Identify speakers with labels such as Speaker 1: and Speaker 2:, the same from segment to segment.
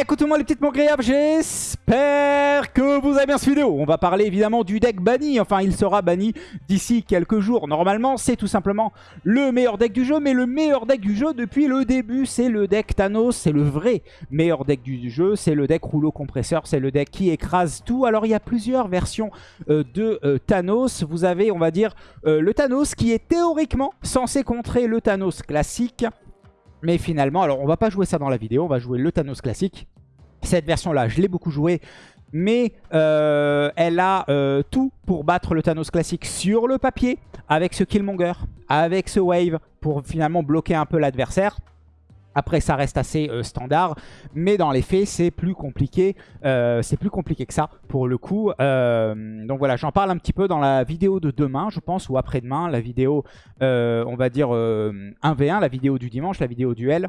Speaker 1: Écoutez-moi les petites agréables, j'espère que vous avez bien cette vidéo. On va parler évidemment du deck banni, enfin il sera banni d'ici quelques jours. Normalement c'est tout simplement le meilleur deck du jeu, mais le meilleur deck du jeu depuis le début c'est le deck Thanos, c'est le vrai meilleur deck du jeu, c'est le deck rouleau compresseur, c'est le deck qui écrase tout. Alors il y a plusieurs versions euh, de euh, Thanos, vous avez on va dire euh, le Thanos qui est théoriquement censé contrer le Thanos classique. Mais finalement, alors on va pas jouer ça dans la vidéo, on va jouer le Thanos classique. Cette version-là, je l'ai beaucoup joué, mais euh, elle a euh, tout pour battre le Thanos classique sur le papier, avec ce Killmonger, avec ce Wave, pour finalement bloquer un peu l'adversaire. Après, ça reste assez euh, standard, mais dans les faits, c'est plus compliqué. Euh, c'est plus compliqué que ça, pour le coup. Euh, donc voilà, j'en parle un petit peu dans la vidéo de demain, je pense, ou après-demain. La vidéo, on va dire 1v1, la vidéo du dimanche, la vidéo duel.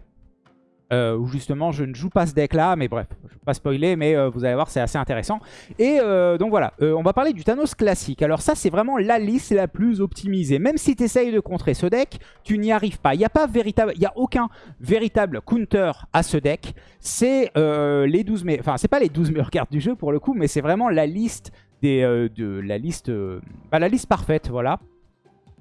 Speaker 1: Euh, où justement je ne joue pas ce deck là, mais bref, je ne vais pas spoiler, mais euh, vous allez voir c'est assez intéressant. Et euh, donc voilà, on va parler du Thanos classique. Alors ça c'est vraiment la liste la plus optimisée. Même si tu essayes de contrer ce deck, tu n'y arrives pas. Il n'y a pas véritable, a aucun véritable counter à ce deck. C'est les 12 meilleurs, enfin pas les 12 meilleures cartes du jeu pour le coup, mais c'est vraiment la liste des, de la liste, bah, la liste parfaite, voilà.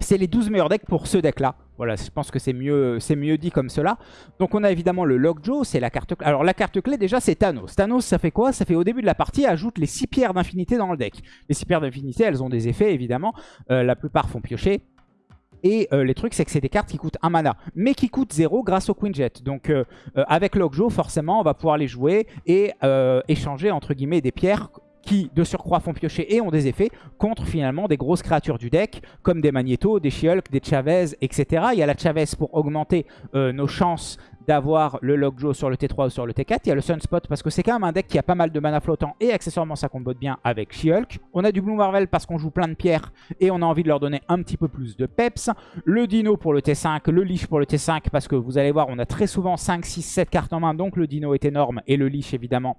Speaker 1: C'est les 12 meilleurs decks pour ce deck-là. Voilà, je pense que c'est mieux, dit comme cela. Donc on a évidemment le Lockjaw, c'est la carte clé. Alors la carte clé déjà c'est Thanos. Thanos ça fait quoi? Ça fait au début de la partie ajoute les 6 pierres d'infinité dans le deck. Les 6 pierres d'infinité elles ont des effets évidemment. Euh, la plupart font piocher. Et euh, les trucs, c'est que c'est des cartes qui coûtent 1 mana, mais qui coûtent 0 grâce au Queen Jet. Donc euh, avec Lockjaw, forcément, on va pouvoir les jouer et échanger, entre guillemets, des pierres qui de surcroît font piocher et ont des effets contre finalement des grosses créatures du deck comme des Magneto, des She-Hulk, des Chavez, etc. Il y a la Chavez pour augmenter euh, nos chances d'avoir le Lockjaw sur le T3 ou sur le T4. Il y a le Sunspot parce que c'est quand même un deck qui a pas mal de mana flottant et accessoirement ça combote bien avec She-Hulk. On a du Blue Marvel parce qu'on joue plein de pierres et on a envie de leur donner un petit peu plus de peps. Le Dino pour le T5, le Leash pour le T5 parce que vous allez voir on a très souvent 5, 6, 7 cartes en main donc le Dino est énorme et le Leash évidemment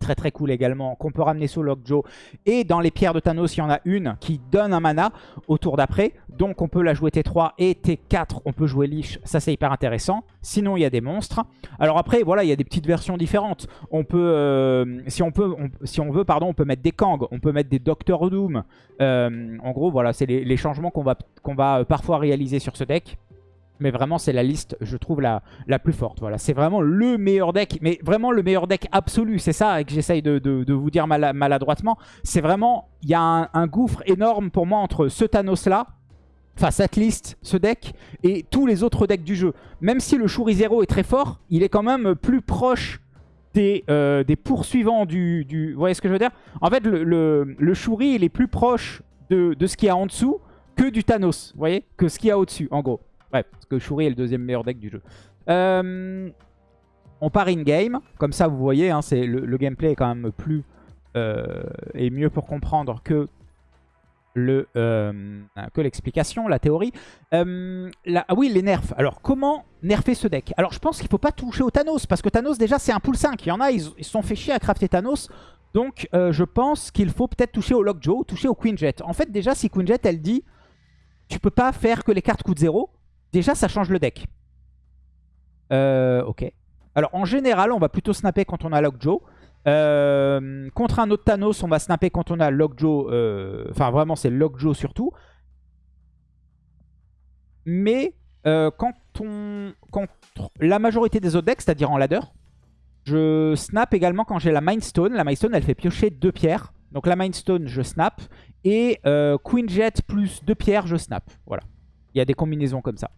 Speaker 1: Très très cool également, qu'on peut ramener sous Lockjaw. Et dans les pierres de Thanos, il y en a une qui donne un mana au tour d'après. Donc on peut la jouer T3 et T4, on peut jouer Lich. Ça c'est hyper intéressant. Sinon il y a des monstres. Alors après, voilà, il y a des petites versions différentes. On peut, euh, si, on peut veut, pardon, on peut mettre des Kang, on peut mettre des Doctor Doom. Euh, en gros, voilà, c'est les, changements qu'on va, qu'on va parfois réaliser sur ce deck. Mais vraiment, c'est la liste, je trouve, la, plus forte. Voilà, C'est vraiment le meilleur deck, mais vraiment le meilleur deck absolu. C'est ça que j'essaye de, vous dire maladroitement. C'est vraiment, il y a un, gouffre énorme pour moi entre ce Thanos-là, enfin cette liste, ce deck, et tous les autres decks du jeu. Même si le Shuri Zero est très fort, il est quand même plus proche des, euh, des poursuivants du, du, Vous voyez ce que je veux dire? En fait, le, le, Shuri, il est plus proche de, de ce qu'il y a en dessous que du Thanos, vous voyez? Que ce qu'il y a au-dessus, en gros. Parce que Shuri est le deuxième meilleur deck du jeu. Euh, on part in-game. Comme ça, vous voyez, hein, le, gameplay est quand même plus... Euh, et mieux pour comprendre que le euh, que l'explication, la théorie. ah oui, les nerfs. Alors, comment nerfer ce deck? Alors, je pense qu'il ne faut pas toucher au Thanos, parce que Thanos, déjà, c'est un pool 5. Il y en a, ils se sont fait chier à crafter Thanos. Donc, je pense qu'il faut peut-être toucher au Lockjaw, toucher au Queen Jet. En fait, déjà, si Queen Jet, elle dit, tu peux pas faire que les cartes coûtent 0, Déjà, ça change le deck. Euh, ok. Alors, en général, on va plutôt snapper quand on a Lockjaw. Euh, contre un autre Thanos, on va snapper quand on a Lockjaw. Euh, enfin, vraiment, c'est Lockjaw surtout. Mais euh, quand on... Contre la majorité des autres decks, c'est-à-dire en ladder, je snap également quand j'ai la Mindstone. La Mindstone, elle fait piocher deux pierres. Donc la Mindstone, je snap. Et Queen Jet plus deux pierres, je snap. Voilà. Il y a des combinaisons comme ça.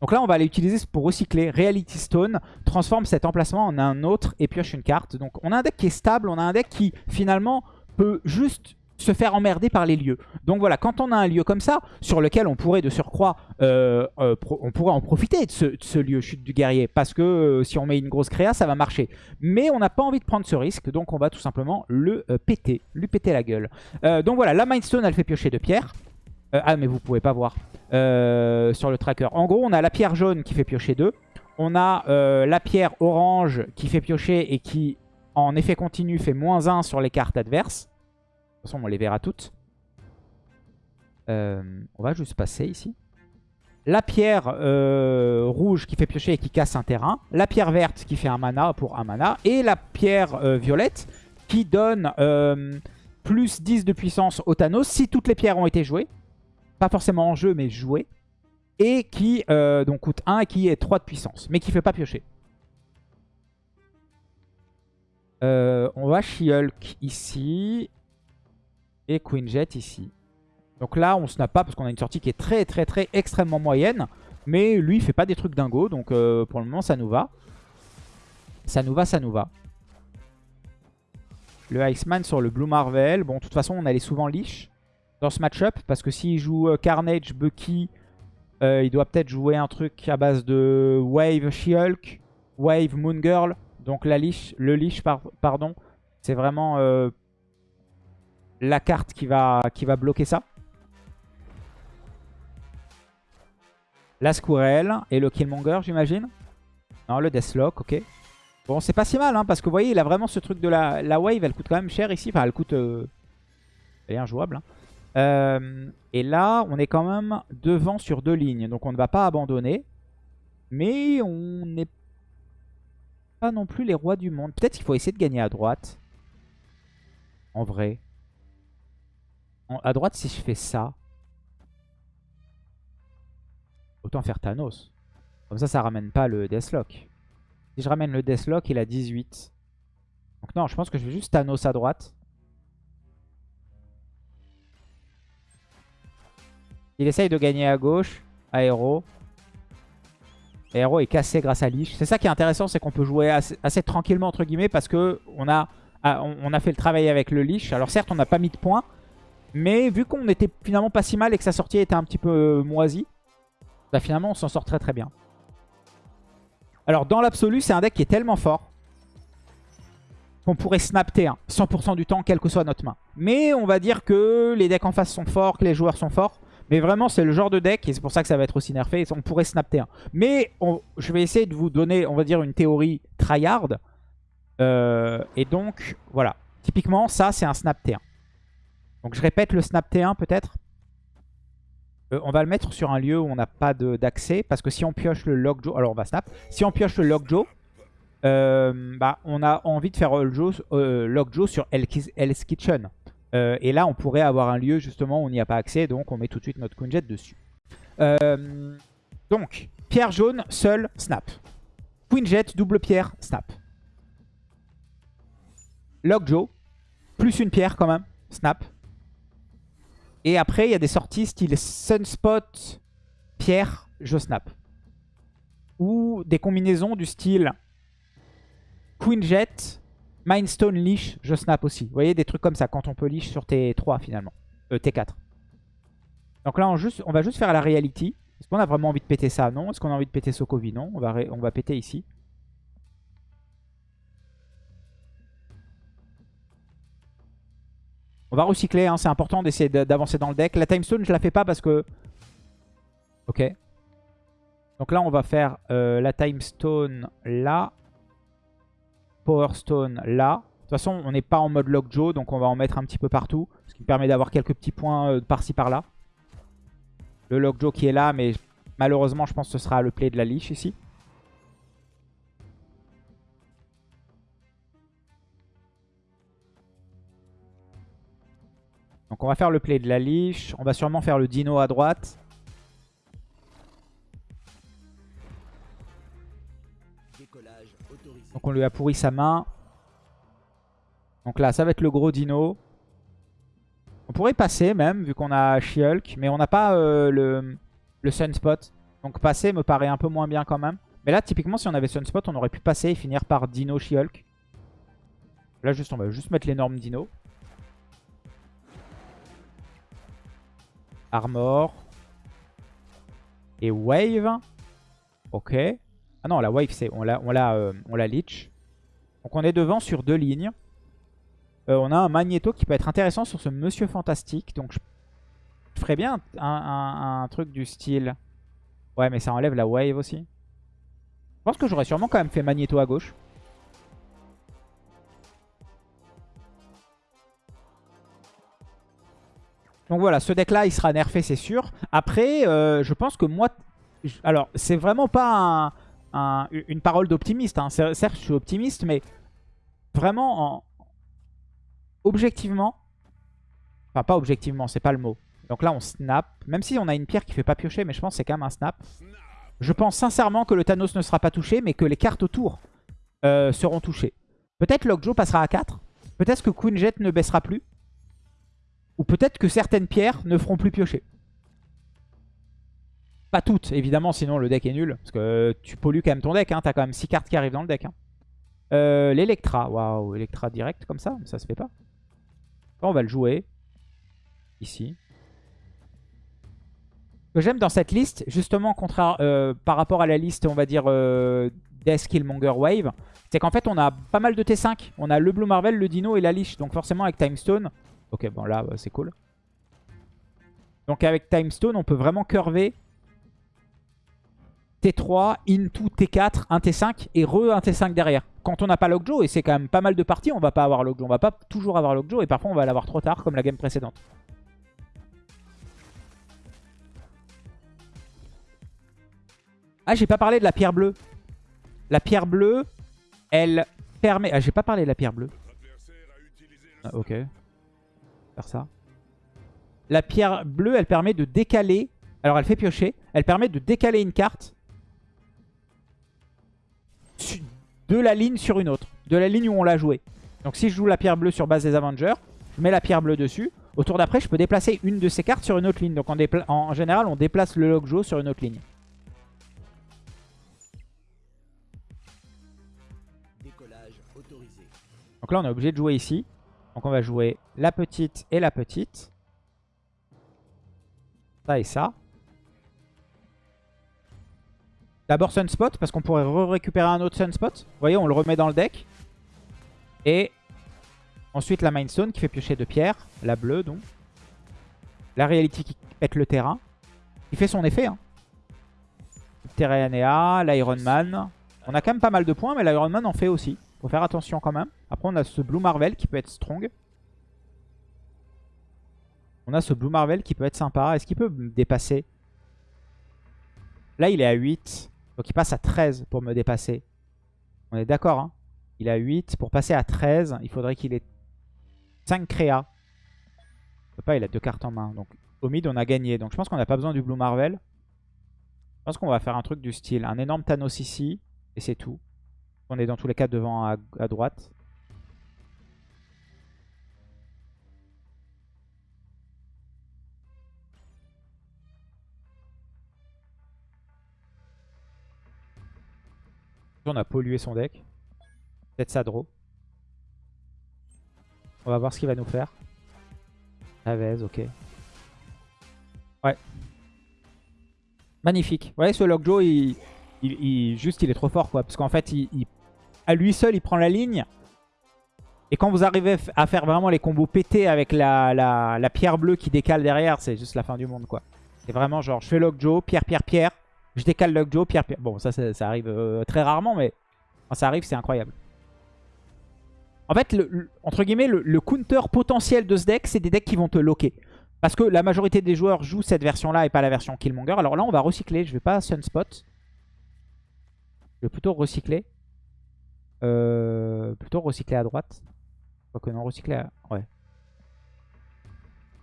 Speaker 1: Donc là, on va aller utiliser pour recycler. Reality Stone transforme cet emplacement en un autre et pioche une carte. Donc on a un deck qui est stable, on a un deck qui finalement peut juste se faire emmerder par les lieux. Donc voilà, quand on a un lieu comme ça, sur lequel on pourrait de surcroît, euh, euh, on pourrait en profiter de ce, lieu chute du guerrier, parce que euh, si on met une grosse créa, ça va marcher. Mais on n'a pas envie de prendre ce risque, donc on va tout simplement le péter, lui péter la gueule. donc voilà, la Mindstone, elle fait piocher de pierres. Euh, ah, mais vous pouvez pas voir euh, sur le tracker. En gros, on a la pierre jaune qui fait piocher 2. On a euh, la pierre orange qui fait piocher et qui, en effet continu, fait moins 1 sur les cartes adverses. De toute façon, on les verra toutes. on va juste passer ici. la pierre rouge qui fait piocher et qui casse un terrain, la pierre verte qui fait un mana pour un mana, et la pierre violette qui donne plus 10 de puissance au Thanos si toutes les pierres ont été jouées. Pas forcément en jeu, mais jouées. Et qui donc coûte 1 et qui est 3 de puissance, mais qui fait pas piocher. on va She-Hulk ici. Et Queen Jet ici. Donc là, on snap pas parce qu'on a une sortie qui est très très très extrêmement moyenne. Mais lui, il fait pas des trucs dingo. Donc euh, pour le moment, ça nous va. Ça nous va, ça nous va. Le Iceman sur le Blue Marvel. Bon, de toute façon, on allait souvent leash dans ce match-up. Parce que s'il joue euh, Carnage, Bucky, euh, il doit peut-être jouer un truc à base de Wave She-Hulk, Wave Moon Girl. Donc le leash, pardon, c'est vraiment la carte qui va, qui va bloquer ça. La Squirrel et le Killmonger, j'imagine. Non, le Deathlock, ok. Bon, c'est pas si mal, hein, parce que vous voyez, il a vraiment ce truc de la, wave. Elle coûte quand même cher ici. Enfin, elle coûte... Euh, elle est injouable. Hein. Euh, et là, on est quand même devant sur deux lignes. Donc, on ne va pas abandonner. Mais on n'est pas non plus les rois du monde. Peut-être qu'il faut essayer de gagner à droite. En vrai. à droite, si je fais ça... Autant faire Thanos. Comme ça, ça ramène pas le Deathlock. Si je ramène le Deathlock, il a 18. Donc non, je pense que je vais juste Thanos à droite. Il essaye de gagner à gauche. Aéro. Aéro est cassé grâce à Lich. C'est ça qui est intéressant, c'est qu'on peut jouer assez, tranquillement, entre guillemets, parce que ah, on, a fait le travail avec le Lich. Alors certes, on n'a pas mis de points, mais vu qu'on était finalement pas si mal et que sa sortie était un petit peu moisie, bah finalement on s'en sort très très bien. Alors dans l'absolu c'est un deck qui est tellement fort qu'on pourrait snap T1 100% du temps quelle que soit notre main. Mais on va dire que les decks en face sont forts, que les joueurs sont forts. Mais vraiment c'est le genre de deck et c'est pour ça que ça va être aussi nerfé. On pourrait snap T1. Mais je vais essayer de vous donner on va dire une théorie tryhard. Euh, et donc voilà. Typiquement ça c'est un snap T1. Donc je répète le snap T1 peut-être. Euh, on va le mettre sur un lieu où on n'a pas d'accès. Parce que si on pioche le Lockjaw... Alors on va snap. Si on pioche le Lockjaw, euh, bah, on a envie de faire Lockjaw sur Hell's Kitchen. Et là, on pourrait avoir un lieu justement où on n'y a pas accès. Donc on met tout de suite notre Queen Jet dessus. donc, pierre jaune, seul, snap. Queen Jet, double pierre, snap. Lockjaw, plus une pierre quand même, snap. Et après, il y a des sorties style Sunspot, Pierre, je snap. Ou des combinaisons du style Queen Jet, Mindstone Leash, je snap aussi. Vous voyez, des trucs comme ça quand on peut leash sur T3 finalement. Euh, T4. Donc là, on, va juste faire la reality. Est-ce qu'on a vraiment envie de péter ça Non? Est-ce qu'on a envie de péter Sokovi? Non. On va, on péter ici. On va recycler, hein, c'est important d'essayer d'avancer dans le deck. La Timestone, je la fais pas parce que... Ok. Donc là, on va faire euh, la Timestone là. Power Stone là. De toute façon, on n'est pas en mode Lockjaw, donc on va en mettre un petit peu partout. Ce qui me permet d'avoir quelques petits points euh, par-ci par-là. Le Lockjaw qui est là, mais malheureusement, je pense que ce sera le play de la Leash ici. Donc on va faire le play de la leash. On va sûrement faire le dino à droite. Donc on lui a pourri sa main. Donc là, ça va être le gros dino. On pourrait passer même, vu qu'on a She-Hulk. Mais on n'a pas euh, le, le Sunspot. Donc passer me paraît un peu moins bien quand même. Mais là, typiquement, si on avait Sunspot, on aurait pu passer et finir par Dino She-Hulk. Là, juste, on va juste mettre l'énorme Dino. Armor. Et Wave. Ok. Ah non, la Wave, c'est on la, euh, on la leech. Donc on est devant sur deux lignes. Euh, on a un Magneto qui peut être intéressant sur ce Monsieur Fantastique. Donc je, ferais bien un, un, truc du style... Ouais, mais ça enlève la Wave aussi. Je pense que j'aurais sûrement quand même fait Magneto à gauche. Donc voilà, ce deck-là, il sera nerfé, c'est sûr. Après, euh, je pense que moi... Alors, c'est vraiment pas une parole d'optimiste. Hein. Certes, je suis optimiste, mais vraiment, en... objectivement... Enfin, pas objectivement, c'est pas le mot. Donc là, on snap. Même si on a une pierre qui fait pas piocher, mais je pense que c'est quand même un snap. Je pense sincèrement que le Thanos ne sera pas touché, mais que les cartes autour euh, seront touchées. Peut-être Lockjaw passera à 4. Peut-être que Queen Jet ne baissera plus. Ou peut-être que certaines pierres ne feront plus piocher. Pas toutes, évidemment, sinon le deck est nul. Parce que tu pollues quand même ton deck. Hein. T'as quand même 6 cartes qui arrivent dans le deck. Hein. Euh, L'Electra. Waouh, Electra direct comme ça, ça se fait pas. on va le jouer. Ici. Ce que j'aime dans cette liste, justement, euh, par rapport à la liste, on va dire, euh, Death Killmonger Wave, c'est qu'en fait, on a pas mal de T5. On a le Blue Marvel, le Dino et la Lich. Donc forcément, avec Time Stone, Ok, bon là, c'est cool. Donc avec Time Stone, on peut vraiment curver T3, into T4, un T5 et re un T5 derrière. Quand on n'a pas Lockjaw, et c'est quand même pas mal de parties, on va pas avoir Lockjaw. On va pas toujours avoir Lockjaw et parfois on va l'avoir trop tard comme la game précédente. Ah, j'ai pas parlé de la pierre bleue. La pierre bleue, elle permet... Ah, j'ai pas parlé de la pierre bleue. Ah, ok ça. La pierre bleue, elle permet de décaler. Alors, elle fait piocher. Elle permet de décaler une carte de la ligne sur une autre. De la ligne où on l'a joué. Donc, si je joue la pierre bleue sur base des Avengers, je mets la pierre bleue dessus. Au tour d'après, je peux déplacer une de ces cartes sur une autre ligne. Donc, en, en général, on déplace le Lockjaw sur une autre ligne. Donc là, on est obligé de jouer ici. Donc on va jouer la petite et la petite. Ça et ça. D'abord Sunspot, parce qu'on pourrait récupérer un autre Sunspot. Vous voyez, on le remet dans le deck. Et ensuite la Mindstone qui fait piocher de pierre. La bleue, donc. La Reality qui pète le terrain. Il fait son effet. Hein. L'Iron Man. On a quand même pas mal de points, mais l'Iron Man en fait aussi. Faut faire attention quand même. Après, on a ce Blue Marvel qui peut être strong. On a ce Blue Marvel qui peut être sympa. Est-ce qu'il peut me dépasser? Là, il est à 8. Donc, il passe à 13 pour me dépasser. On est d'accord, hein? Il à 8. Pour passer à 13, il faudrait qu'il ait 5 créas. Il peut pas, il a deux cartes en main. Donc, au mid, on a gagné. Donc, je pense qu'on n'a pas besoin du Blue Marvel. Je pense qu'on va faire un truc du style. Un énorme Thanos ici. Et c'est tout. On est dans tous les cas devant à, droite. On a pollué son deck. Peut-être ça draw. On va voir ce qu'il va nous faire. Chavez, ok. Ouais. Magnifique. Ouais, ce Lockjaw, il, il, juste, il est trop fort, quoi. Parce qu'en fait, il, à lui seul, il prend la ligne. Et quand vous arrivez à faire vraiment les combos pétés avec la, la, pierre bleue qui décale derrière, c'est juste la fin du monde, quoi. C'est vraiment genre, je fais Lockjaw, pierre, pierre, pierre. Je décale Lockjaw, pierre, pierre. Bon, ça, ça, arrive euh, très rarement, mais quand ça arrive, c'est incroyable. En fait, le, entre guillemets, le, counter potentiel de ce deck, c'est des decks qui vont te locker. Parce que la majorité des joueurs jouent cette version-là et pas la version Killmonger. Alors là, on va recycler. Je vais pas Sunspot. Je vais plutôt recycler. Euh, plutôt recycler à droite. Quoique non, recycler à... Ouais.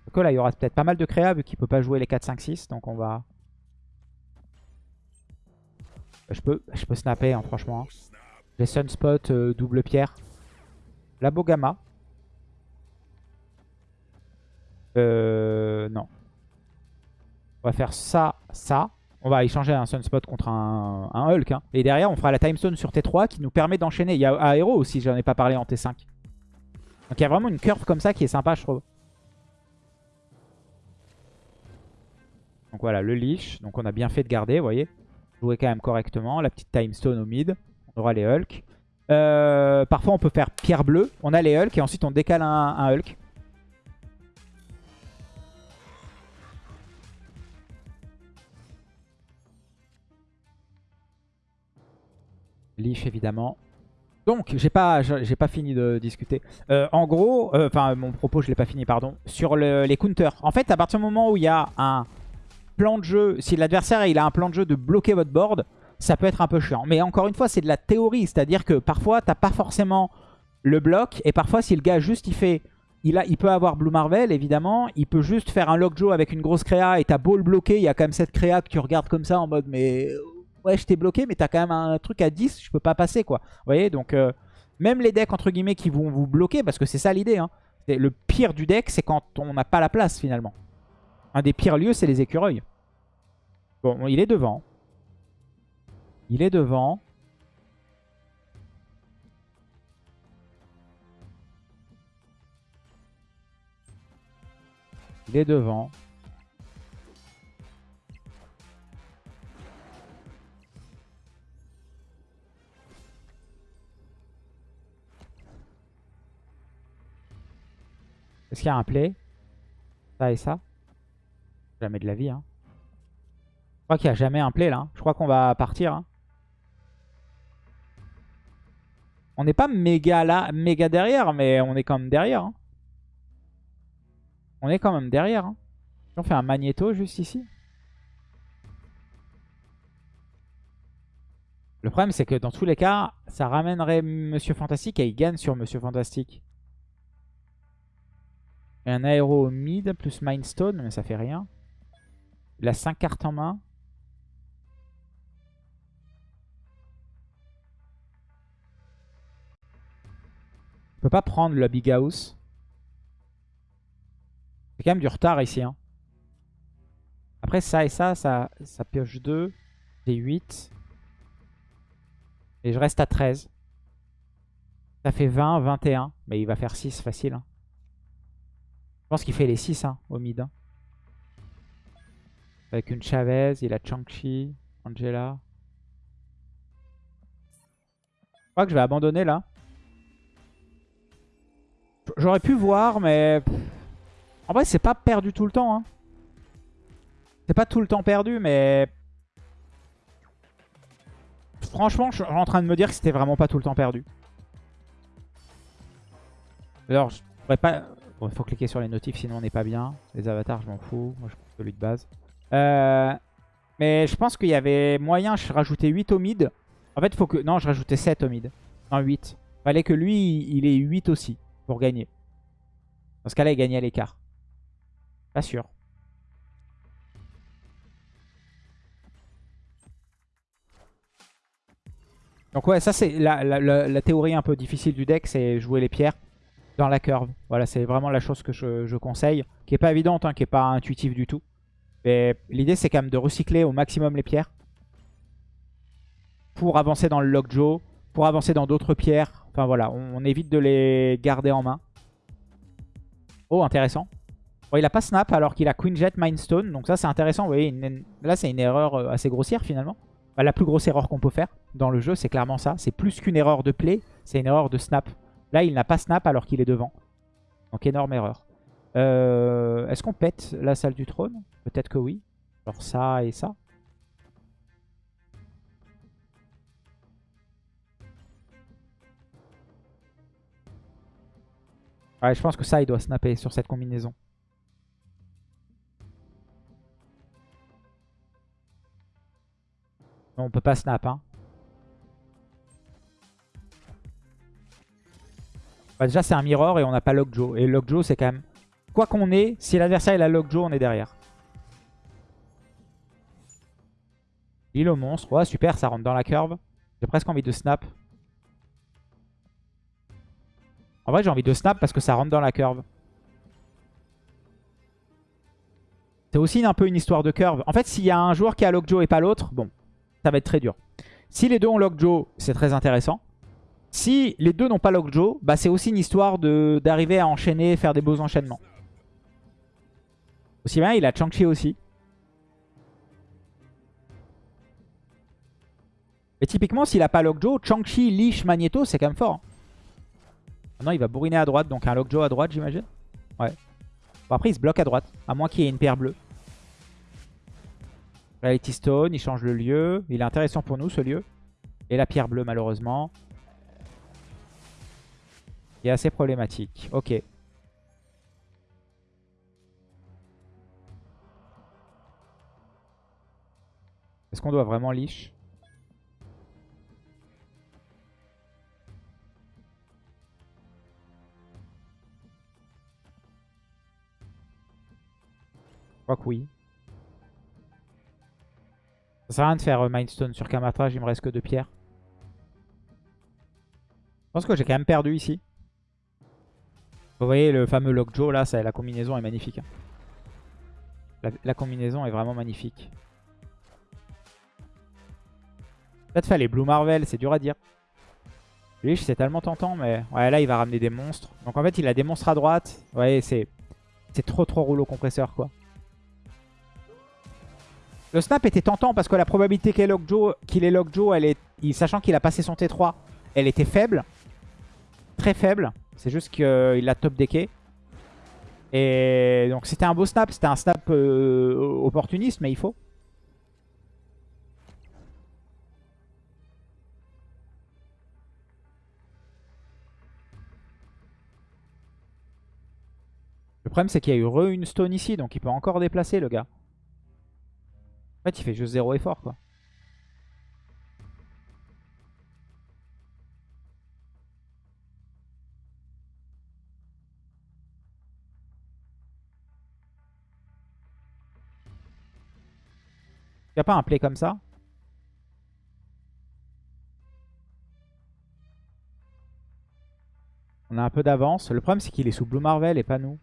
Speaker 1: Donc là, il y aura peut-être pas mal de créa vu qu'il peut pas jouer les 4, 5, 6. Donc on va... Je peux, je peux snapper, hein, franchement. J'ai Sunspot, euh, double pierre. La Bogama. Euh, non. On va faire ça, ça. On va échanger un Sunspot contre un, Hulk. Hein. Et derrière, on fera la Timestone sur T3 qui nous permet d'enchaîner. Il y a Aero aussi, j'en ai pas parlé en T5. Donc il y a vraiment une curve comme ça qui est sympa, je trouve. Donc voilà, le leash. Donc on a bien fait de garder, vous voyez. Jouer quand même correctement. La petite Timestone au mid. On aura les Hulk. Euh, parfois on peut faire pierre bleue. On a les Hulk et ensuite on décale un Hulk. Leaf évidemment. Donc, j'ai pas, pas fini de discuter. Euh, en gros, euh, enfin, mon propos, je l'ai pas fini, pardon. Sur les counters. En fait, à partir du moment où il y a un plan de jeu, si l'adversaire il a un plan de jeu de bloquer votre board, ça peut être un peu chiant. Mais encore une fois, c'est de la théorie. C'est-à-dire que parfois, t'as pas forcément le bloc. Et parfois, si le gars juste il fait... Il, a, il peut avoir Blue Marvel, évidemment. Il peut juste faire un Lockjaw avec une grosse créa et t'as beau le bloquer. Il y a quand même cette créa que tu regardes comme ça en mode mais ouais, je t'ai bloqué, mais t'as quand même un truc à 10, je peux pas passer, quoi. Vous voyez, donc euh, même les decks, entre guillemets, qui vont vous bloquer, parce que c'est ça l'idée, hein. Le pire du deck, c'est quand on n'a pas la place, finalement. Un des pires lieux, c'est les écureuils. Bon, il est devant. Il est devant. Il est devant. Est-ce qu'il y a un play? Ça et ça? Jamais de la vie. Hein. Je crois qu'il n'y a jamais un play là. Hein. Je crois qu'on va partir. Hein. On n'est pas méga là, méga derrière, mais on est quand même derrière. On est quand même derrière. On fait un magnéto juste ici. Le problème, c'est que dans tous les cas, ça ramènerait Monsieur Fantastique et il gagne sur Monsieur Fantastique. Et un aéro mid plus Mindstone, mais ça fait rien. Il a 5 cartes en main. Il peut pas prendre le Big House. C'est quand même du retard ici. Hein. Après ça et ça, ça, ça pioche 2. J'ai 8. Et je reste à 13. Ça fait 20, 21. Mais il va faire 6 facile. Hein. Je pense qu'il fait les 6 hein, au mid. Avec une Chavez, il a Changchi, Angela. Je crois que je vais abandonner là. J'aurais pu voir, mais... En vrai, c'est pas perdu tout le temps. Hein. C'est pas tout le temps perdu, mais... Franchement, je suis en train de me dire que c'était vraiment pas tout le temps perdu. Alors, je pourrais pas... Bon, il faut cliquer sur les notifs, sinon on n'est pas bien. Les avatars, je m'en fous. Moi, je prends celui de base. Euh, mais je pense qu'il y avait moyen, je rajoutais 8 au mid. En fait, il faut que... Non, je rajoutais 7 au mid. Non, 8. Fallait que lui, il ait 8 aussi pour gagner. Dans ce cas-là, il gagnait à l'écart. Pas sûr. Donc ouais, ça c'est la, la, théorie un peu difficile du deck, c'est jouer les pierres dans la curve. Voilà, c'est vraiment la chose que je, conseille, qui est pas évidente, hein, qui est pas intuitive du tout. Mais l'idée, c'est quand même de recycler au maximum les pierres pour avancer dans le Lockjaw, pour avancer dans d'autres pierres. Enfin voilà, on, évite de les garder en main. Oh, intéressant. Bon, il a pas snap alors qu'il a Queen Jet Mindstone. Donc ça, c'est intéressant. Vous voyez, là, c'est une erreur euh, assez grossière finalement. la plus grosse erreur qu'on peut faire dans le jeu, c'est clairement ça. C'est plus qu'une erreur de play, c'est une erreur de snap. Là, il n'a pas snap alors qu'il est devant. Donc énorme erreur. Euh, est-ce qu'on pète la salle du trône? Peut-être que oui. Alors ça et ça. Ouais, je pense que ça, il doit snapper sur cette combinaison. Non, on peut pas snap, hein. Bah, déjà, c'est un mirror et on n'a pas Lockjaw. Et Lockjaw, c'est quand même... Quoi qu'on ait, si l'adversaire a Lockjaw, on est derrière. Il au monstre. Ouais, super, ça rentre dans la curve. J'ai presque envie de snap. En vrai, j'ai envie de snap parce que ça rentre dans la curve. C'est aussi un peu une histoire de curve. En fait, s'il y a un joueur qui a Lockjaw et pas l'autre, bon, ça va être très dur. Si les deux ont Lockjaw, c'est très intéressant. Si les deux n'ont pas Lockjaw, bah c'est aussi une histoire d'arriver à enchaîner, faire des beaux enchaînements. Aussi bien, il a Chang-Chi aussi. Et typiquement, s'il a pas Lockjaw, Chang-Chi, Leash, Magneto, c'est quand même fort. Hein. Maintenant, il va bourriner à droite, donc un Lockjaw à droite, j'imagine. Ouais. Bon, après, il se bloque à droite, à moins qu'il y ait une paire bleue. Reality Stone, il change le lieu. Il est intéressant pour nous, ce lieu. Et la pierre bleue, malheureusement. est assez problématique. Ok. Est-ce qu'on doit vraiment leash? Je crois que oui. Ça sert à rien de faire euh, Mindstone sur Kamatrage, il me reste que deux pierres. Je pense que j'ai quand même perdu ici. Vous voyez le fameux Lockjaw là, ça, la combinaison est magnifique. Hein. La, combinaison est vraiment magnifique. Peut-être fallait Blue Marvel, c'est dur à dire. Lui, c'est tellement tentant, mais ouais, là, il va ramener des monstres. Donc en fait, il a des monstres à droite. Ouais, c'est trop trop rouleau compresseur, quoi. Le snap était tentant parce que la probabilité qu'il est Lockjaw, est, sachant qu'il a passé son T3, elle était faible. Très faible. C'est juste qu'il a top decké. Et donc c'était un beau snap. C'était un snap euh, opportuniste, mais il faut. Problème c'est qu'il y a eu re une stone ici, donc il peut encore déplacer le gars. En fait, il fait juste zéro effort, quoi. N'y a pas un play comme ça? On a un peu d'avance. Le problème, c'est qu'il est sous Blue Marvel et pas nous.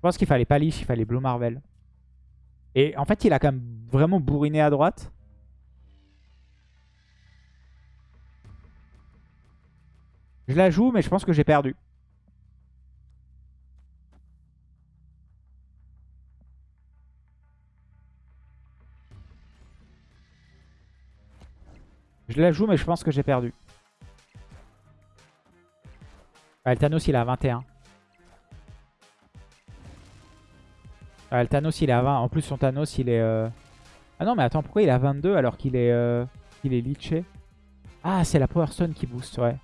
Speaker 1: Je pense qu'il fallait pas Lich, il fallait Blue Marvel. Et en fait, il a quand même vraiment bourriné à droite. Je la joue, mais je pense que j'ai perdu. Je la joue, mais je pense que j'ai perdu. Thanos, il a 21. Ah, le Thanos, il est à 20. En plus, son Thanos, il est... Euh, ah non, mais attends, pourquoi il est à 22 alors qu'il est, euh... il est leaché Ah, c'est la Power Stone qui booste, ouais.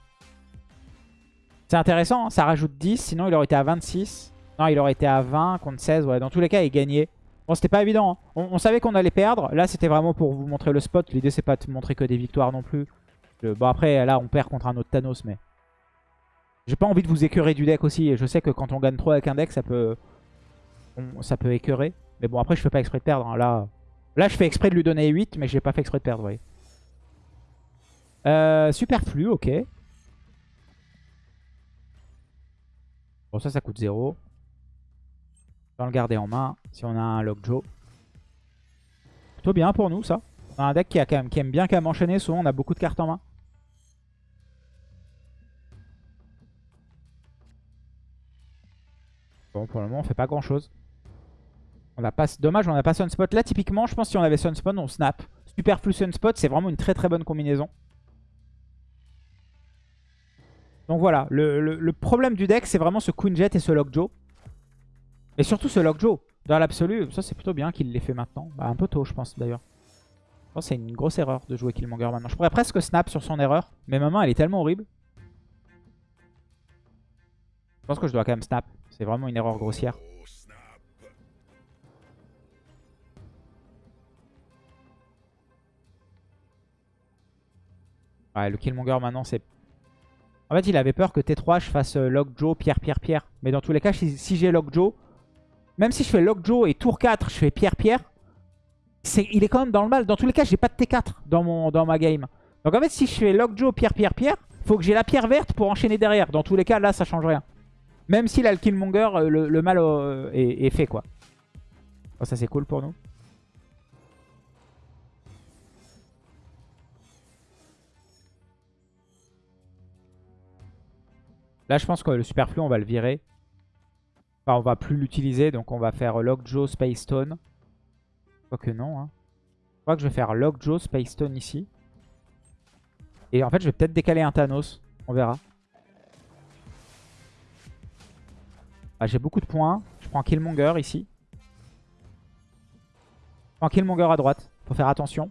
Speaker 1: C'est intéressant, hein, ça rajoute 10. Sinon, il aurait été à 26. Non, il aurait été à 20 contre 16. Ouais, dans tous les cas, il gagnait. Bon, c'était pas évident. Hein. On, savait qu'on allait perdre. Là, c'était vraiment pour vous montrer le spot. L'idée, c'est pas de montrer que des victoires non plus. Bon, après, là, on perd contre un autre Thanos, mais... J'ai pas envie de vous écœurer du deck aussi. Je sais que quand on gagne trop avec un deck, ça peut ça peut écœurer. Mais bon, après, je fais pas exprès de perdre. Hein. Là, là, je fais exprès de lui donner 8, mais j'ai pas fait exprès de perdre, voyez. Euh, superflu, ok. Bon, ça, ça coûte 0. On le garder en main si on a un Lockjaw. Plutôt bien pour nous, ça. On a un deck qui, a quand même, qui aime bien quand même enchaîner. Souvent, on a beaucoup de cartes en main. Bon, pour le moment, on fait pas grand-chose. On pas... Dommage, on n'a pas Sunspot. Là, typiquement, je pense que si on avait Sunspot, on snap. Superflu Sunspot, c'est vraiment une très très bonne combinaison. Donc voilà, le, problème du deck, c'est vraiment ce Queen Jet et ce Lockjaw. Et surtout ce Lockjaw. Dans l'absolu, ça c'est plutôt bien qu'il l'ait fait maintenant. Bah, un peu tôt, je pense d'ailleurs. Je pense c'est une grosse erreur de jouer Killmonger maintenant. Je pourrais presque snap sur son erreur, mais ma main elle est tellement horrible. Je pense que je dois quand même snap. C'est vraiment une erreur grossière. Ouais, le Killmonger maintenant, c'est... En fait, il avait peur que T3, je fasse euh, Lockjaw, Pierre, Pierre, Pierre. Mais dans tous les cas, si, j'ai Lockjaw, même si je fais Lockjaw et tour 4, je fais Pierre, Pierre, il est quand même dans le mal. Dans tous les cas, j'ai pas de T4 dans, mon, dans ma game. Donc en fait, si je fais Lockjaw, Pierre, Pierre, Pierre, faut que j'ai la pierre verte pour enchaîner derrière. Dans tous les cas, là, ça change rien. Même s'il a le Killmonger, euh, le, mal euh, est, fait, quoi. ça, c'est cool pour nous. Là, je pense que le superflu, on va le virer. Enfin, on va plus l'utiliser. Donc, on va faire Lockjaw, Space Stone. Quoique non. Hein. Je crois que je vais faire Lockjaw, Space Stone ici. Et en fait, je vais peut-être décaler un Thanos. On verra. Ah, J'ai beaucoup de points. Je prends Killmonger ici. Je prends Killmonger à droite. Faut faire attention.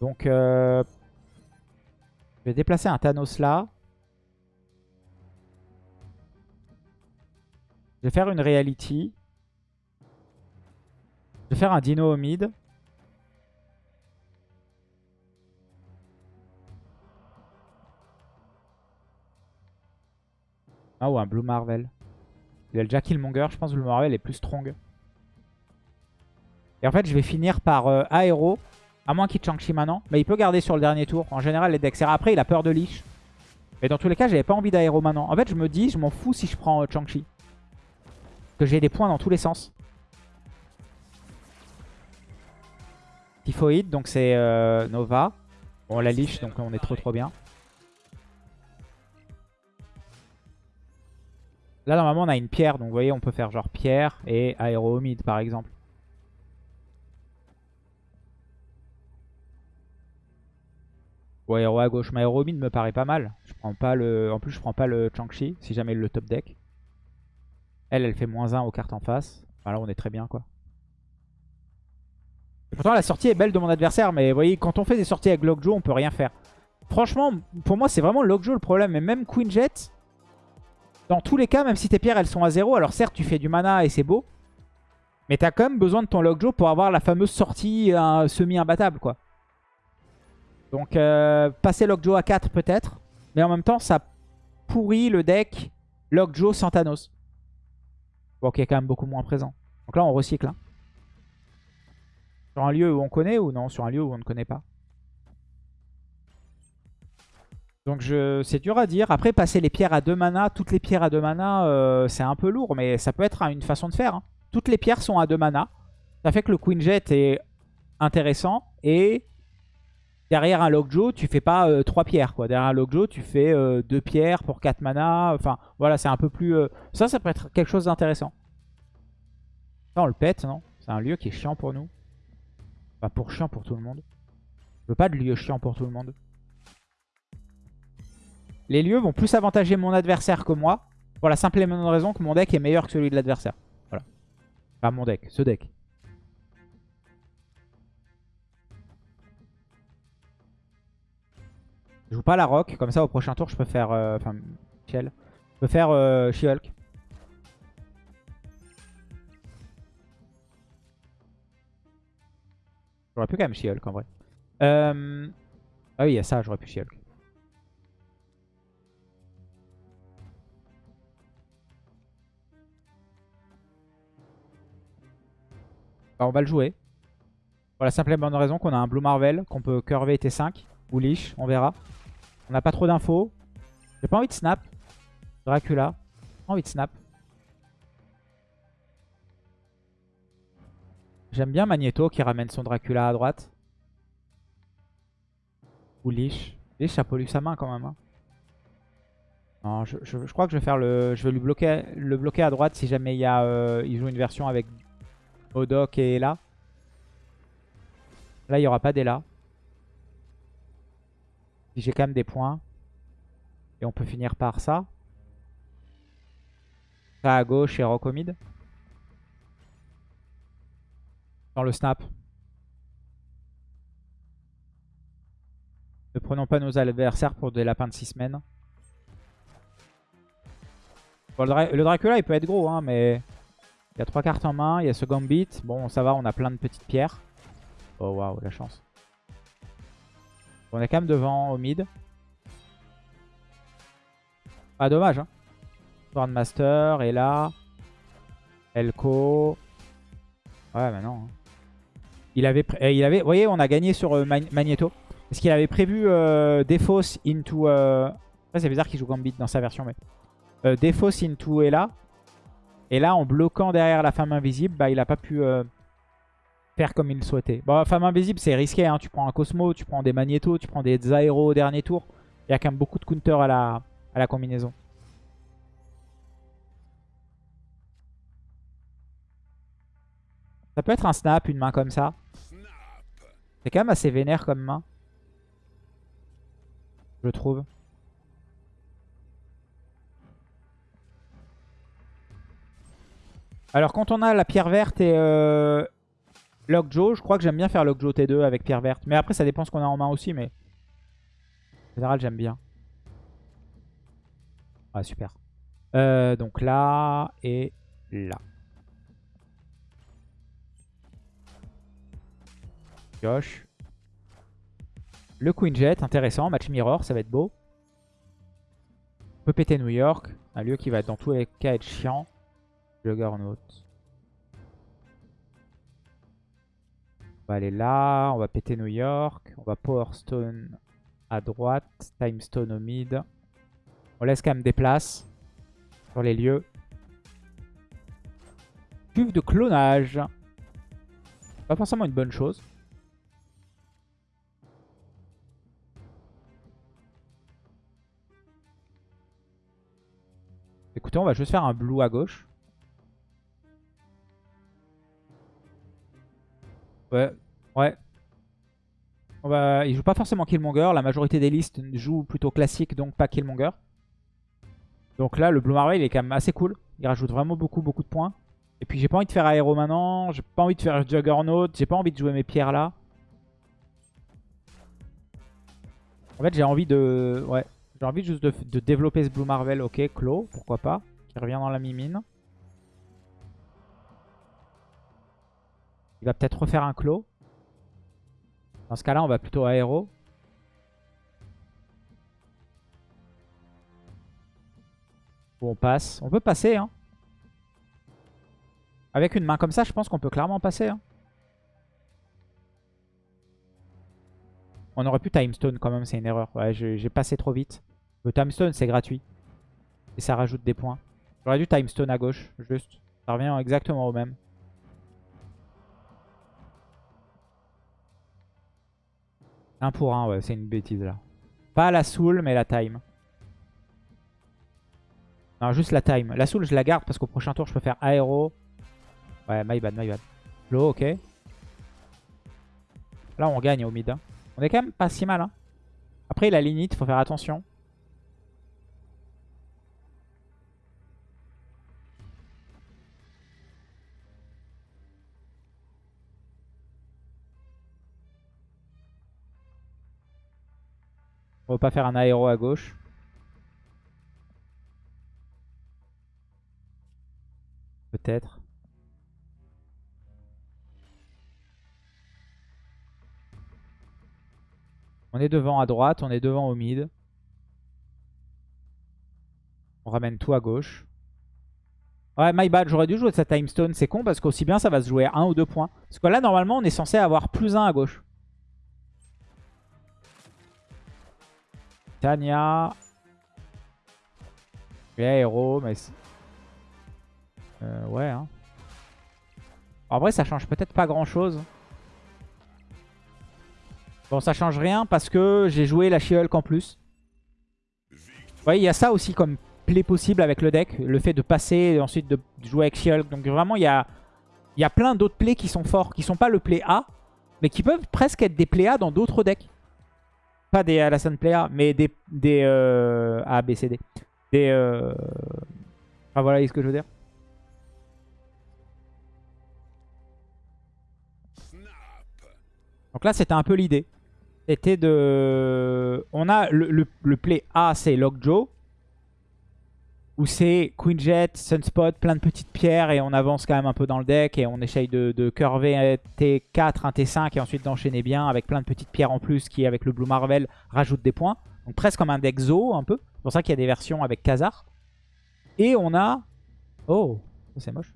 Speaker 1: Donc, euh, je vais déplacer un Thanos là. Je vais faire une reality. Je vais faire un dino au mid. Ah ou un Blue Marvel. Il a déjà Killmonger, je pense que Blue Marvel est plus strong. Et en fait, je vais finir par euh, Aero. À moins qu'il Chang-Chi maintenant. Mais il peut garder sur le dernier tour. En général, les decks. Après, il a peur de Lich. Mais dans tous les cas, j'avais pas envie d'Aero maintenant. En fait, je me dis, je m'en fous si je prends euh, Chang-Chi. Que j'ai des points dans tous les sens. Typhoïde, donc c'est euh, Nova. Bon, la Lich, donc on est trop trop bien. Là, normalement, on a une pierre. Donc, vous voyez, on peut faire genre pierre et aéro mid, par exemple. Ou aéro à gauche. Mais aéro me paraît pas mal. Je prends pas le... En plus, je prends pas le Chang-Chi, si jamais le top deck. Elle, elle fait moins 1 aux cartes en face. Voilà, on est très bien, quoi. Et pourtant, la sortie est belle de mon adversaire. Mais vous voyez, quand on fait des sorties avec Lockjaw, on peut rien faire. Franchement, pour moi, c'est vraiment Lockjaw le problème. Mais même Queen Jet, dans tous les cas, même si tes pierres elles sont à 0, alors certes tu fais du mana et c'est beau, mais t'as quand même besoin de ton Lockjaw pour avoir la fameuse sortie semi-imbattable quoi. Donc euh, passer Lockjaw à 4 peut-être, mais en même temps ça pourrit le deck Lockjaw sans Thanos. Bon qui est quand même beaucoup moins présent. Donc là on recycle. Hein. Sur un lieu où on connaît ou non? Sur un lieu où on ne connaît pas Donc c'est dur à dire. Après, passer les pierres à 2 mana, toutes les pierres à 2 mana, euh, c'est un peu lourd, mais ça peut être une façon de faire. Hein. Toutes les pierres sont à 2 mana. Ça fait que le Queen Jet est intéressant. Et derrière un Lockjaw, tu fais pas 3 euh, pierres. Quoi. Derrière un Lockjaw, tu fais 2 euh, pierres pour 4 mana. Enfin, voilà, c'est un peu plus... Ça, ça peut être quelque chose d'intéressant. Ça, on le pète, non? C'est un lieu qui est chiant pour nous. Pas pour chiant pour tout le monde. Je veux pas de lieu chiant pour tout le monde. Les lieux vont plus avantager mon adversaire que moi. Pour la simple et bonne raison que mon deck est meilleur que celui de l'adversaire. Voilà. Pas mon deck, ce deck. Je joue pas la rock, comme ça au prochain tour je peux faire... Euh, enfin, Shell. Je peux faire euh, She-Hulk. J'aurais pu quand même She-Hulk en vrai. Euh... Ah oui, il y a ça, j'aurais pu She-Hulk. Bah, on va le jouer. Pour la simple et bonne raison qu'on a un Blue Marvel, qu'on peut curver T5 ou Lich, on verra. On n'a pas trop d'infos. J'ai pas envie de snap. Dracula. Pas envie de snap. J'aime bien Magneto qui ramène son Dracula à droite. Ou Lich. Lich a pollu sa main quand même. Hein. Je, crois que je vais faire le. Je vais lui bloquer le bloquer à droite si jamais il, y a, euh, il joue une version avec Odok et Ella. Là, il n'y aura pas d'Ella. J'ai quand même des points. Et on peut finir par ça. Ça à gauche et Rocomid. Dans le snap. Ne prenons pas nos adversaires pour des lapins de 6 semaines. le, Dracula, il peut être gros, hein, mais... Il y a trois cartes en main, il y a ce Gambit. Bon, ça va, on a plein de petites pierres. Oh waouh, la chance. On est quand même devant au mid. Ah, dommage. Hein. Swordmaster est là. Elko. Ouais, mais non. Hein. Il avait, eh, il avait, vous voyez, on a gagné sur euh, Magneto. Est-ce qu'il avait prévu euh, into... Euh... c'est bizarre qu'il joue Gambit dans sa version, mais... Euh, Defos into Ella. Et là, en bloquant derrière la femme invisible, bah, il n'a pas pu euh, faire comme il souhaitait. Bon, femme invisible, c'est risqué. Hein. Tu prends un Cosmo, tu prends des Magneto, tu prends des Aéro au dernier tour. Il y a quand même beaucoup de counter à la, à la combinaison. Ça peut être un snap, une main comme ça. C'est quand même assez vénère comme main. Je trouve. Alors quand on a la pierre verte et euh, Lockjaw, je crois que j'aime bien faire Lockjaw T2 avec pierre verte. Mais après ça dépend ce qu'on a en main aussi, mais en général j'aime bien. Ah super. Euh, donc là, et là. Josh. Le Queen Jet, intéressant. Match Mirror, ça va être beau. On peut péter New York. Un lieu qui va dans tous les cas être chiant. Juggernaut. On va aller là. On va péter New York. On va Power Stone à droite. Time Stone au mid. On laisse quand même des places sur les lieux. Cuve de clonage. Pas forcément une bonne chose. Écoutez, on va juste faire un blue à gauche. Ouais, ouais. On va... Il joue pas forcément Killmonger. La majorité des listes jouent plutôt classique, donc pas Killmonger. Donc là, le Blue Marvel, il est quand même assez cool. Il rajoute vraiment beaucoup, beaucoup de points. Et puis j'ai pas envie de faire aéro maintenant. J'ai pas envie de faire Juggernaut. J'ai pas envie de jouer mes pierres là. En fait, j'ai envie de... Ouais. J'ai envie juste de, développer ce Blue Marvel. Ok, Claw, pourquoi pas. Qui revient dans la mimine. Il va peut-être refaire un Claw. Dans ce cas-là, on va plutôt aéro. Bon, on passe. On peut passer, hein. Avec une main comme ça, je pense qu'on peut clairement passer. Hein. On aurait pu Timestone quand même, c'est une erreur. Ouais, j'ai passé trop vite. Le Timestone, c'est gratuit. Et ça rajoute des points. J'aurais dû Timestone à gauche, juste. Ça revient exactement au même. Un pour un, ouais, c'est une bêtise là. Pas la soul, mais la time. Non, juste la time. La soul, je la garde parce qu'au prochain tour, je peux faire aéro. Ouais, my bad, my bad. Low, ok. Là, on gagne au mid. Hein. On est quand même pas si mal. Hein. Après, il a l'init, faut faire attention. On va pas faire un aéro à gauche. Peut-être. On est devant à droite, on est devant au mid. On ramène tout à gauche. Ouais, my bad, j'aurais dû jouer de sa time stone. C'est con parce qu'aussi bien ça va se jouer à 1 ou 2 points. Parce que là, normalement, on est censé avoir plus 1 à gauche. Tania. héros, mais... Euh, ouais, hein. En vrai, ça change peut-être pas grand-chose. Bon, ça change rien parce que j'ai joué la She-Hulk en plus. Vous il y a ça aussi comme play possible avec le deck. Le fait de passer et ensuite de jouer avec She-Hulk. Donc vraiment, il y a, y a plein d'autres plays qui sont forts, qui sont pas le play A, mais qui peuvent presque être des play A dans d'autres decks. Pas des Alassane play A, mais des, des euh, A, B, C, D. Des... Euh... Enfin voilà, ce que je veux dire. Donc là, c'était un peu l'idée. C'était de... On a le, play A, c'est Lockjaw. Où c'est Queen Jet, Sunspot, plein de petites pierres et on avance quand même un peu dans le deck et on essaye de, curver un T4, un T5 et ensuite d'enchaîner bien avec plein de petites pierres en plus qui avec le Blue Marvel rajoute des points. Donc presque comme un deck Zo un peu. C'est pour ça qu'il y a des versions avec Khazar. Et on a... Oh, c'est moche.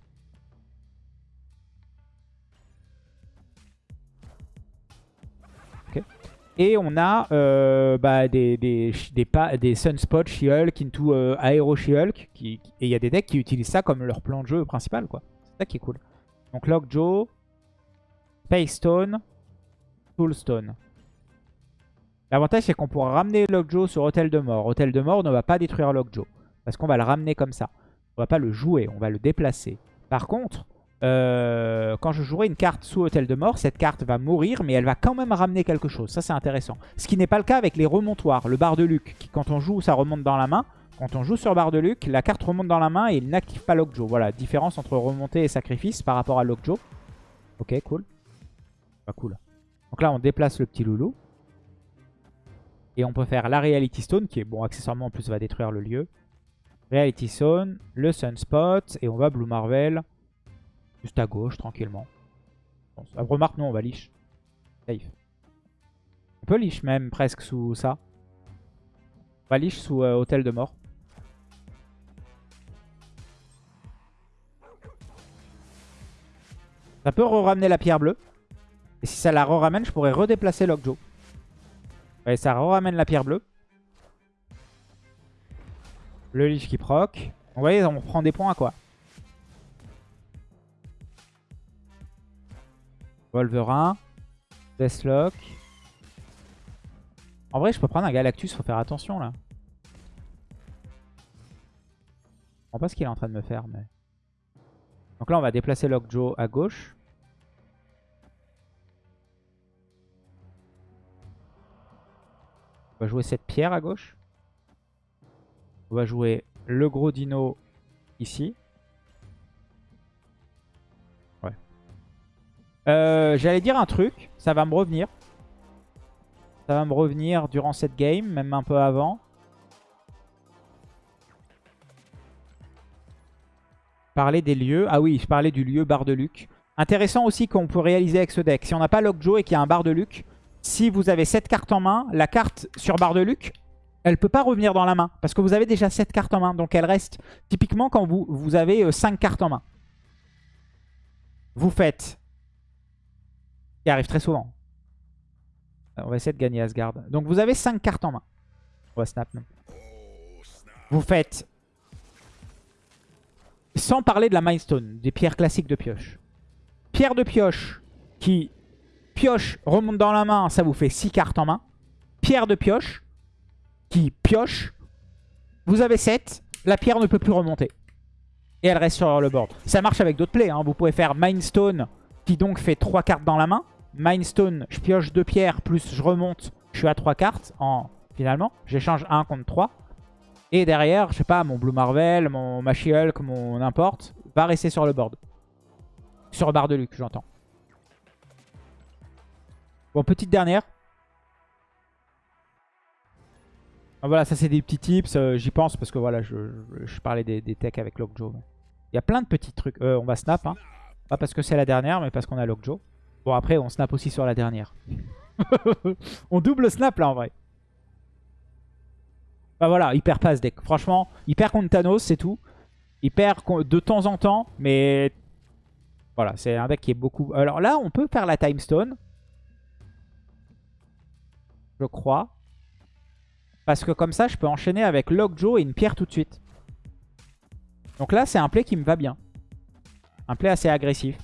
Speaker 1: Et on a euh, bah, des, des, Sunspot She-Hulk into euh, Aero She-Hulk. et il y a des decks qui utilisent ça comme leur plan de jeu principal. quoi. C'est ça qui est cool. Donc Lockjaw, Space Stone. L'avantage c'est qu'on pourra ramener Lockjaw sur Hôtel de Mort. Hôtel de Mort ne va pas détruire Lockjaw. Parce qu'on va le ramener comme ça. On va pas le jouer, on va le déplacer. Par contre, euh, quand je jouerai une carte sous Hôtel de Mort, cette carte va mourir, mais elle va quand même ramener quelque chose. Ça, c'est intéressant. Ce qui n'est pas le cas avec les remontoirs. Le bar de Luc, qui quand on joue, ça remonte dans la main. Quand on joue sur bar de Luc, la carte remonte dans la main et il n'active pas Lockjaw. Voilà, différence entre remontée et sacrifice par rapport à Lockjaw. Ok, cool. Pas cool. Donc là, on déplace le petit loulou. Et on peut faire la Reality Stone, qui est, bon, accessoirement, en plus, va détruire le lieu. Reality Zone, le Sunspot, et on va Blue Marvel juste à gauche, tranquillement. Bon, remarque, non, on va liche. Safe. On peut liche même presque sous ça. On va liche sous euh, Hôtel de Mort. Ça peut re-ramener la pierre bleue. Et si ça la re-ramène, je pourrais redéplacer Lockjaw. Ouais, ça re-ramène la pierre bleue. Le liche qui proc. Vous voyez, on prend des points à quoi Wolverine. Deathlock. En vrai, je peux prendre un Galactus, faut faire attention là. Je comprends pas ce qu'il est en train de me faire, mais... Donc là, on va déplacer Lockjaw à gauche. On va jouer cette pierre à gauche. On va jouer le gros dino ici. Euh, j'allais dire un truc. Ça va me revenir. Ça va me revenir durant cette game, même un peu avant. Parler des lieux. Ah oui, je parlais du lieu bar de Luc. Intéressant aussi qu'on peut réaliser avec ce deck. Si on n'a pas Lockjaw et qu'il y a un bar de Luc, si vous avez cette carte en main, la carte sur bar de Luc, elle peut pas revenir dans la main. Parce que vous avez déjà 7 cartes en main. Donc elle reste typiquement quand vous, vous avez 5 euh, cartes en main. Vous faites... Qui arrive très souvent. Euh, on va essayer de gagner Asgard. Donc vous avez 5 cartes en main. On va snap. Vous faites... Sans parler de la Mindstone, des pierres classiques de pioche. Pierre de pioche qui pioche remonte dans la main, ça vous fait 6 cartes en main. Pierre de pioche qui pioche. Vous avez 7. La pierre ne peut plus remonter. Et elle reste sur le board. Ça marche avec d'autres plays. Hein. Vous pouvez faire Mindstone qui donc fait 3 cartes dans la main. Mindstone, je pioche 2 pierres plus je remonte. Je suis à 3 cartes en finalement. J'échange 1 contre 3. Et derrière, je sais pas, mon Blue Marvel, mon Machihulk, mon n'importe, va rester sur le board. Sur le bar de Luc, j'entends. Bon, petite dernière. Ah, voilà, ça c'est des petits tips. Euh, j'y pense parce que voilà, je, parlais des, techs avec Lockjaw. Il y a plein de petits trucs. Euh, on va snap. Hein. Pas parce que c'est la dernière, mais parce qu'on a Lockjaw. Bon, après, on snap aussi sur la dernière. on double snap là en vrai. Bah voilà, il perd pas deck. Franchement, il contre Thanos, c'est tout. Il perd de temps en temps, mais voilà, c'est un deck qui est beaucoup... Alors là, on peut faire la Time Stone. Je crois. Parce que comme ça, je peux enchaîner avec Lockjaw et une pierre tout de suite. Donc là, c'est un play qui me va bien. Un play assez agressif.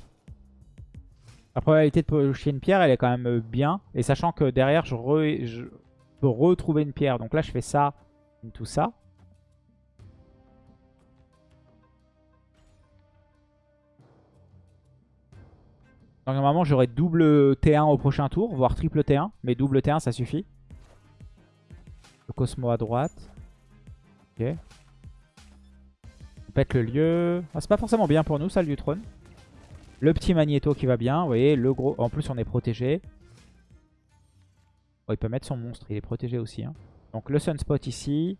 Speaker 1: La probabilité de pocher une pierre, elle est quand même euh, bien. Et sachant que derrière, je, je peux retrouver une pierre. Donc là, je fais ça, tout ça. Donc normalement, j'aurai double T1 au prochain tour, voire triple T1. Mais double T1, ça suffit. Le Cosmo à droite. Ok. Pète le lieu. Ah, c'est pas forcément bien pour nous, ça, le trône. Le petit Magneto qui va bien. Vous voyez, le gros... En plus, on est protégé. il peut mettre son monstre. Il est protégé aussi. Hein. Donc, le Sunspot ici.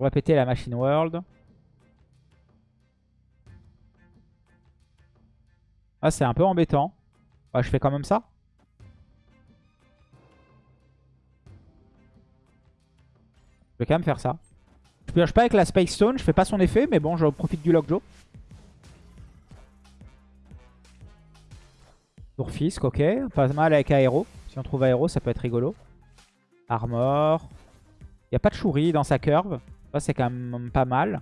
Speaker 1: On va péter la Machine World. Ah, c'est un peu embêtant. Ah, je fais quand même ça? Vais quand même faire ça. Je pioche pas avec la Space Stone, je fais pas son effet, mais bon, je profite du Lockjaw. Tourfisk, ok. Pas mal avec Aéro. Si on trouve Aéro, ça peut être rigolo. Armor. Il n'y a pas de Shuri dans sa curve. Ça, c'est quand même pas mal.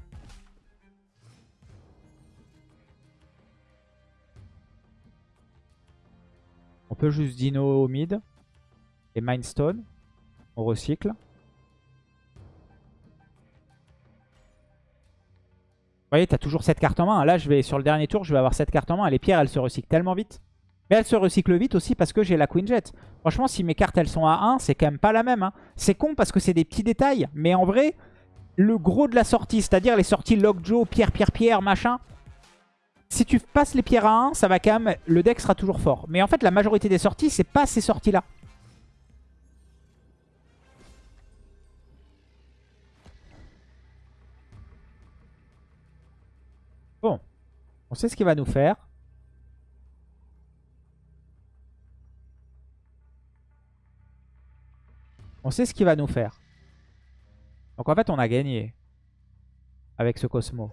Speaker 1: On peut juste Dino au mid. Et Mindstone. On recycle. Vous voyez, t'as toujours cette carte en main. Là, je vais sur le dernier tour, je vais avoir cette carte en main. les pierres, elles se recyclent tellement vite. Mais elles se recyclent vite aussi parce que j'ai la Queen Jet. Franchement, si mes cartes, elles sont à 1, c'est quand même pas la même. Hein. C'est con parce que c'est des petits détails. Mais en vrai, le gros de la sortie, c'est-à-dire les sorties Lockjaw, Pierre, Pierre, Pierre, machin, si tu passes les pierres à 1, ça va quand même... Le deck sera toujours fort. Mais en fait, la majorité des sorties, c'est pas ces sorties-là. On sait ce qu'il va nous faire. On sait ce qu'il va nous faire. Donc en fait, on a gagné avec ce Cosmo.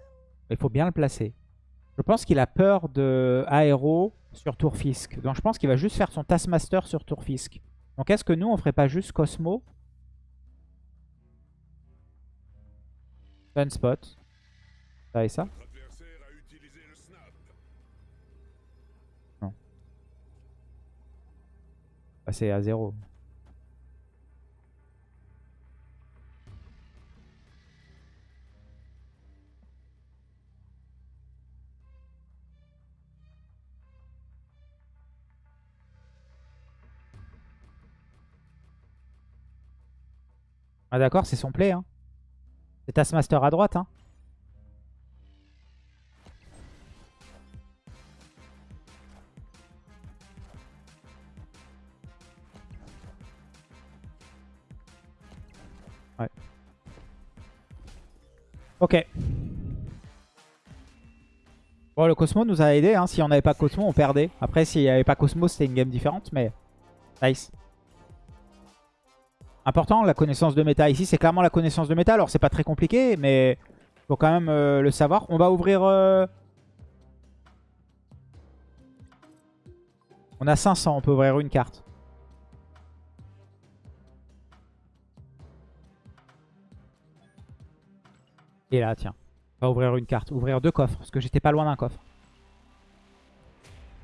Speaker 1: Il faut bien le placer. Je pense qu'il a peur de Aéro sur tour Fisk. Donc je pense qu'il va juste faire son Taskmaster sur tour Fisk. Donc est-ce que nous, on ferait pas juste Cosmo? Sunspot. Ça et ça? C'est à zéro. Ah d'accord, c'est son play. Hein. C'est Taskmaster à droite. Hein. Ok. Bon, le Cosmo nous a aidé. Hein. Si on n'avait pas Cosmo, on perdait. Après, s'il n'y avait pas Cosmo, c'était une game différente. Mais nice. Important, la connaissance de méta. Ici, c'est clairement la connaissance de méta. Alors, c'est pas très compliqué, mais faut quand même euh, le savoir. On va ouvrir... Euh, on a 500, on peut ouvrir une carte. Et là, tiens. On va ouvrir une carte. Ouvrir deux coffres, parce que j'étais pas loin d'un coffre.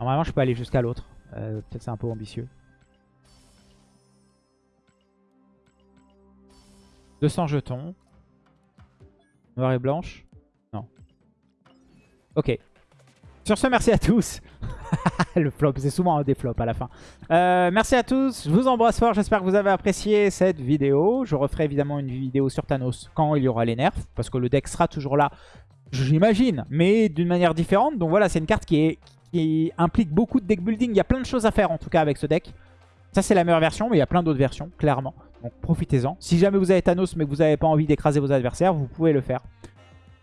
Speaker 1: Normalement, je peux aller jusqu'à l'autre. Euh, peut-être c'est un peu ambitieux. 200 jetons. Noir et blanche. Non. Ok. Sur ce, merci à tous. le flop, c'est souvent des flops à la fin. Euh, merci à tous, je vous embrasse fort, j'espère que vous avez apprécié cette vidéo. Je referai évidemment une vidéo sur Thanos quand il y aura les nerfs, parce que le deck sera toujours là, j'imagine, mais d'une manière différente. Donc voilà, c'est une carte qui implique beaucoup de deck building, il y a plein de choses à faire en tout cas avec ce deck. Ça c'est la meilleure version, mais il y a plein d'autres versions, clairement. Donc profitez-en. Si jamais vous avez Thanos mais que vous n'avez pas envie d'écraser vos adversaires, vous pouvez le faire.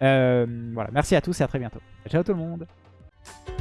Speaker 1: Euh, voilà, merci à tous et à très bientôt. Ciao tout le monde Thank you.